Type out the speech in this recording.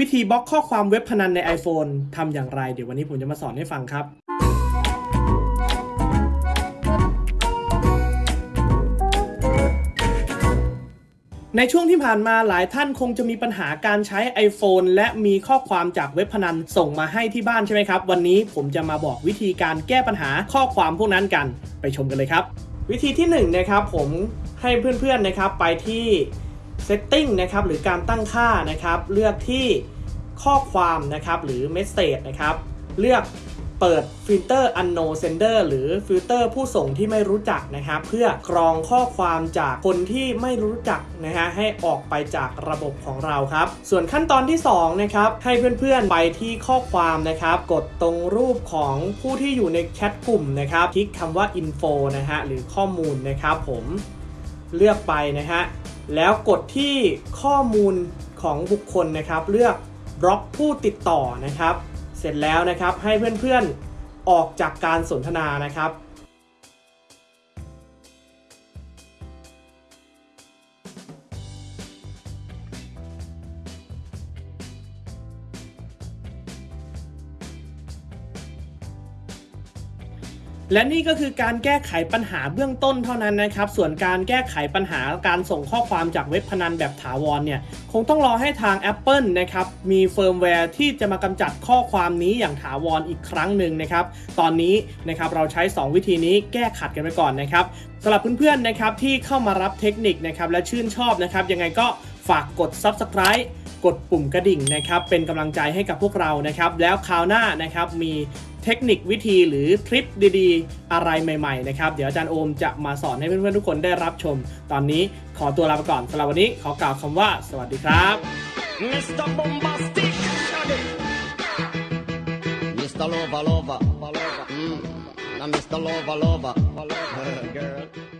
วิธีบล็อกข้อความเว็บพนันใน iPhone ทำอย่างไร เดี๋ยววันนี้ผมจะมาสอนให้ฟังครับ ในช่วงที่ผ่านมาหลายท่านคงจะมีปัญหาการใช้ iPhone และมีข้อความจากเว็บพนันส่งมาให้ที่บ้านใช่ไหมครับ วันนี้ผมจะมาบอกวิธีการแก้ปัญหาข้อความพวกนั้นกัน ไปชมกันเลยครับ วิธีที่1นงนะครับผมให้เพื่อนๆนะครับไปที่ Setting นะครับหรือการตั้งค่านะครับ เลือกที่ข้อความนะครับหรือ Message นะครับ เลือกเปิดฟิลเตอร์ unknown sender หรือฟิลเตอร์ผู้ส่งที่ไม่รู้จักนะครับ เพื่อกรองข้อความจากคนที่ไม่รู้จักนะฮะให้ออกไปจากระบบของเราครับ ส่วนขั้นตอนที่2นะครับให้เพื่อนๆไปที่ข้อความนะครับ กดตรงรูปของผู้ที่อยู่ในแชทกลุ่มนะครับคลิกคำว่า info นะฮะหรือข้อมูลนะครับผมเลือกไปนะฮะ แล้วกดที่ข้อมูลของบุคคลนะครับ เลือกบล็อกผู้ติดต่อนะครับ เสร็จแล้วนะครับให้เพื่อนๆออกจากการสนทนานะครับ และนี่ก็คือการแก้ไขปัญหาเบื้องต้นเท่านั้นนะครับ ส่วนการแก้ไขปัญหาการส่งข้อความจากเว็บพนันแบบถาวรเนี่ย คงต้องรอให้ทาง Apple นะครับ มีเฟิร์มแวร์ที่จะมากำจัดข้อความนี้อย่างถาวรอีกครั้งหนึ่งนะครับ ตอนนี้นะครับเราใช้ 2 วิธีนี้แก้ขัดกันไปก่อนนะครับสำหรับเพื่อนๆนะครับที่เข้ามารับเทคนิคนะครับและชื่นชอบนะครับยังไงก็ฝากกด Subscribe กดปุ่มกระดิ่งนะครับเป็นกำลังใจให้กับพวกเรานะครับแล้วคราวหน้านะครับมี เทคนิควิธีหรือทริปดีๆ อะไรใหม่ๆนะครับ เดี๋ยวอาจารย์โอมจะมาสอนให้เพื่อนๆทุกคนได้รับชม ตอนนี้ขอตัวลาไปก่อนสำหรับวันนี้ขอกล่าวคำว่า สวัสดีครับ Mr. Bombastic. Mr. Lover Lover. Mm. Now Mr. Lover Lover. Girl.